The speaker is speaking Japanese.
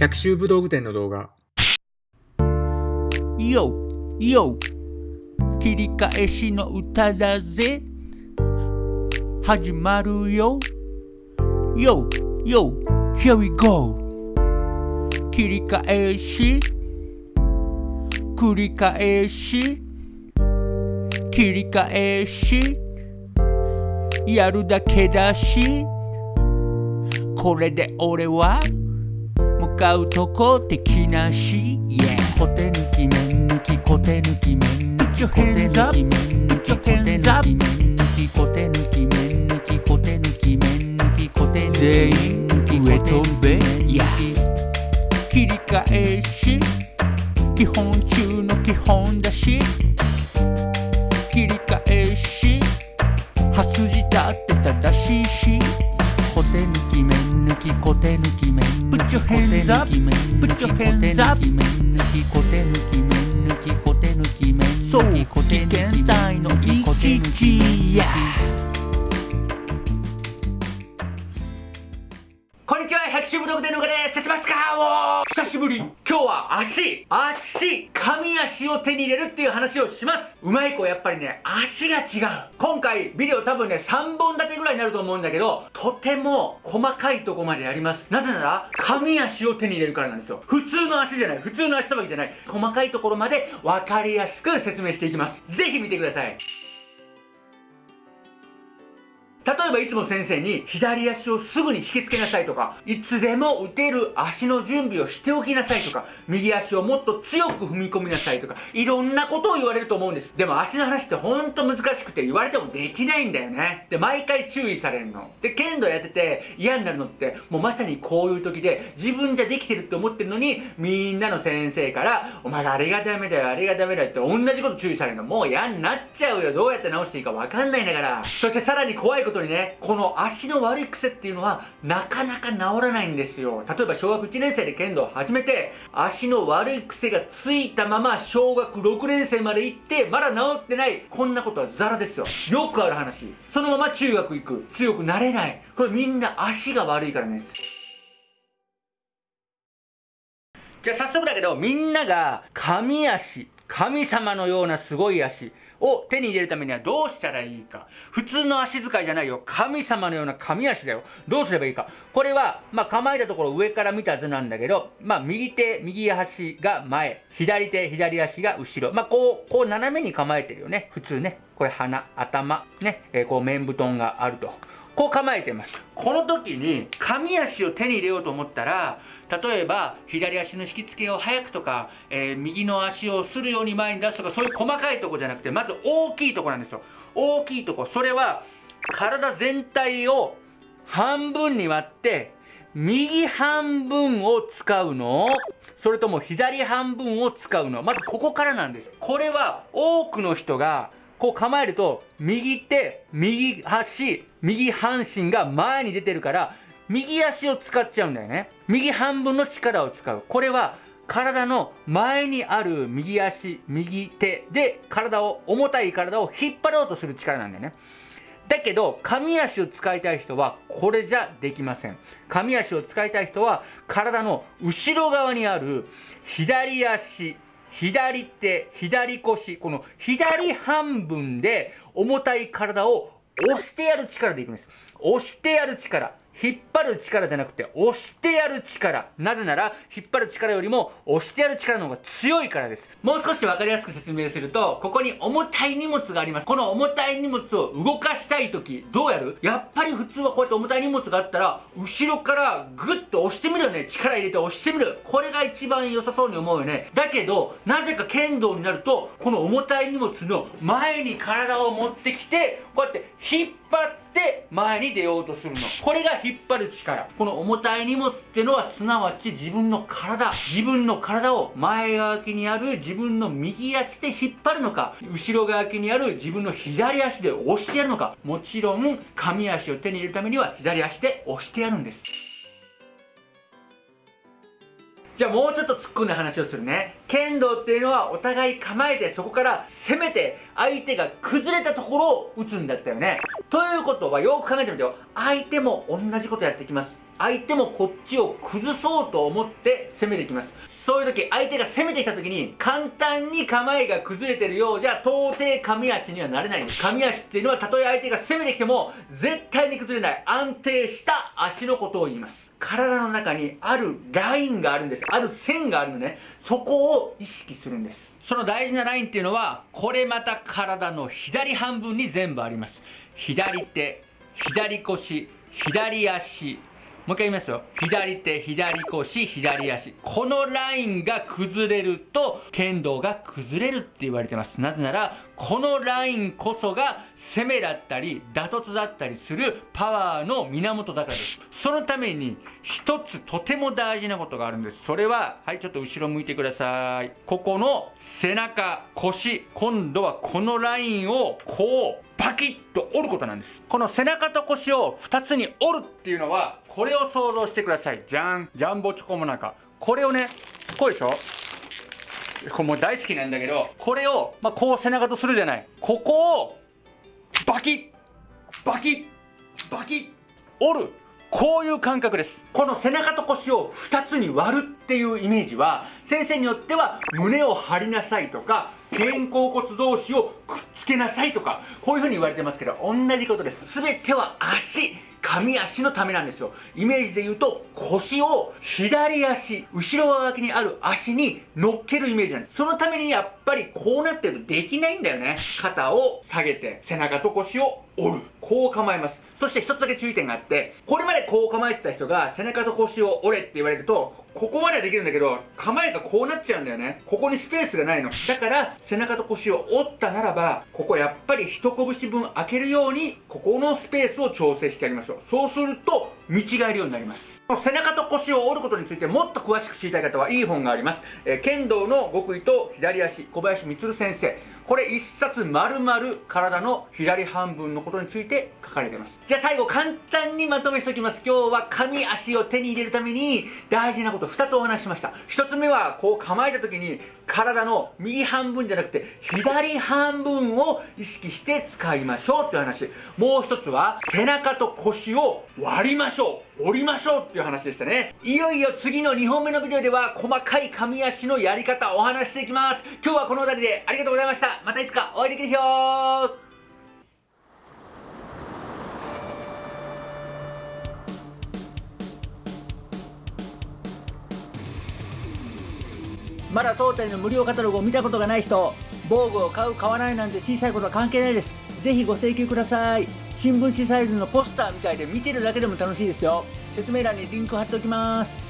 百秋武道具店の動画。よよ切り返しの歌だぜ。始まるよ。よよ Here we go. 切り返し。繰り返し。切り返し。やるだけだし。これで俺は向かうとこ敵なし、yeah、コテ抜き面抜きコテ抜き面抜きコテ抜き面抜きコテ抜き面抜きコテ抜き面抜きコテ抜き面抜きコテ抜き全員上飛べ、yeah、切り返し。基本中の基本だし。切り返し。刃筋だって正しいし Put your hands up. Put your hands up 百秋ブログでのがで説ますかお久しぶり今日は足足神足を手に入れるっていう話をしますうまい子やっぱりね足が違う今回ビデオ多分ね3本立てぐらいになると思うんだけどとても細かいとこまでやりますなぜなら神足を手に入れるからなんですよ普通の足じゃない普通の足さばきじゃない細かいところまで分かりやすく説明していきますぜひ見てください例えばいつも先生に左足をすぐに引きつけなさいとか、いつでも打てる足の準備をしておきなさいとか、右足をもっと強く踏み込みなさいとか、いろんなことを言われると思うんです。でも足の話ってほんと難しくて言われてもできないんだよね。で、毎回注意されるの。で、剣道やってて嫌になるのって、もうまさにこういう時で、自分じゃできてるって思ってるのに、みんなの先生から、お前があれがダメだよ、あれがダメだよって同じこと注意されるの。もう嫌になっちゃうよ。どうやって直していいかわかんないんだから。そしてさらに怖いことにね、この足の悪い癖っていうのはなかなか治らないんですよ。例えば小学1年生で剣道を始めて、足の悪い癖がついたまま小学6年生まで行って、まだ治ってない。こんなことはザラですよ。よくある話。そのまま中学行く。強くなれない。これみんな足が悪いからね。じゃあ早速だけど、みんなが神足、神様のようなすごい足、を手に入れるためにはどうしたらいいか。普通の足使いじゃないよ。神様のような神足だよ。どうすればいいか。これは、まあ、構えたところ上から見た図なんだけど、まあ、右手、右足が前。左手、左足が後ろ。まあ、こう、こう斜めに構えてるよね。普通ね。これ鼻、頭、ね。えー、こう面布団があると。こう構えてます。この時に、神足を手に入れようと思ったら、例えば、左足の引き付けを早くとか、えー、右の足をするように前に出すとか、そういう細かいとこじゃなくて、まず大きいとこなんですよ。大きいとこ。それは、体全体を半分に割って、右半分を使うの？それとも左半分を使うの？まずここからなんです。これは多くの人がこう構えると、右手、右足、右半身が前に出てるから、右足を使っちゃうんだよね。右半分の力を使う。これは、体の前にある右足、右手で体を、重たい体を引っ張ろうとする力なんだよね。だけど、神足を使いたい人は、これじゃできません。神足を使いたい人は、体の後ろ側にある左足、左手、左腰、この左半分で重たい体を押してやる力でいくんです。押してやる力。引っ張る力じゃなくて、押してやる力。なぜなら、引っ張る力よりも、押してやる力の方が強いからです。もう少しわかりやすく説明すると、ここに重たい荷物があります。この重たい荷物を動かしたいとき、どうやる？やっぱり普通はこうやって重たい荷物があったら、後ろからグッと押してみるよね。力入れて押してみる。これが一番良さそうに思うよね。だけど、なぜか剣道になると、この重たい荷物の前に体を持ってきて、こうやって引っ張ってって前に出ようとするの。これが引っ張る力。この重たい荷物ってのはすなわち自分の体。自分の体を前側にある自分の右足で引っ張るのか、後ろ側にある自分の左足で押してやるのか。もちろん、神足を手に入れるためには左足で押してやるんです。じゃあもうちょっと突っ込んだ話をするね。剣道っていうのはお互い構えてそこから攻めて相手が崩れたところを打つんだったよね。ということはよく考えてみてよ。相手も同じことやってきます。相手もこっちを崩そうと思って攻めていきますそういう時相手が攻めてきた時に簡単に構えが崩れてるようじゃ到底神足にはなれないんです神足っていうのはたとえ相手が攻めてきても絶対に崩れない安定した足のことを言います体の中にあるラインがあるんです。ある線があるのね。そこを意識するんです。その大事なラインっていうのはこれまた体の左半分に全部あります。左手左腰左足もう一回言いますよ。左手、左腰、左足。このラインが崩れると、剣道が崩れるって言われてます。なぜなら、このラインこそが攻めだったり、打突だったりするパワーの源だからです。そのために、一つとても大事なことがあるんです。それは、はい、ちょっと後ろ向いてください。ここの背中、腰、今度はこのラインをこう、バキッと折ることなんです。この背中と腰を2つに折るっていうのは、これを想像してください。じゃん。ジャンボチョコモナカ。これをね、こうでしょ？これもう大好きなんだけど、これを、まあ、こう背中とするじゃない。ここを、バキッバキッバキッ折るこういう感覚です。この背中と腰を2つに割るっていうイメージは、先生によっては胸を張りなさいとか、肩甲骨同士をくっつけなさいとか、こういう風に言われてますけど、同じことです。全ては足。上足のためなんですよ。イメージで言うと、腰を左足、後ろ側にある足に乗っけるイメージなんです。そのためにやっぱりこうなってるとできないんだよね。肩を下げて、背中と腰を折る。こう構えます。そして一つだけ注意点があって、これまでこう構えてた人が背中と腰を折れって言われると、ここまではできるんだけど、構えがこうなっちゃうんだよね。ここにスペースがないの。だから、背中と腰を折ったならば、ここやっぱり一拳分開けるように、ここのスペースを調整してやりましょう。そうすると、見違えるようになります。背中と腰を折ることについてもっと詳しく知りたい方はいい本があります。えー、剣道の極意と左足、小林光先生。これ一冊丸々体の左半分のことについて書かれています。じゃあ最後簡単にまとめしておきます。今日は神足を手に入れるために大事なこと2つお話ししました。1つ目はこう構えた時に体の右半分じゃなくて左半分を意識して使いましょうっていう話。もう一つは背中と腰を割りましょう。折りましょうっていう話でしたね。いよいよ次の2本目のビデオでは細かい髪足のやり方お話していきます。今日はこの辺りでありがとうございました。またいつかお会いできるよまだ当店の無料カタログを見たことがない人防具を買う買わないなんて小さいことは関係ないです。ぜひご請求ください。新聞紙サイズのポスターみたいで見てるだけでも楽しいですよ。説明欄にリンク貼っておきます。